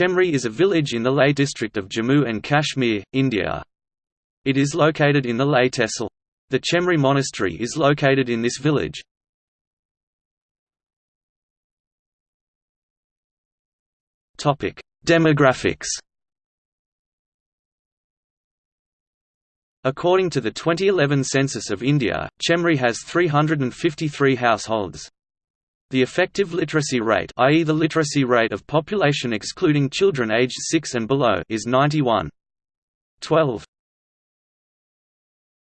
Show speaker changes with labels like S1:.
S1: Chemri is a village in the Leh district of Jammu and Kashmir, India. It is located in the Leh Tehsil. The Chemri Monastery is located in this village. Demographics According to the 2011 census of India, Chemri has 353 households. The effective literacy rate i.e. the literacy rate of population excluding children aged 6 and below is 91. 12.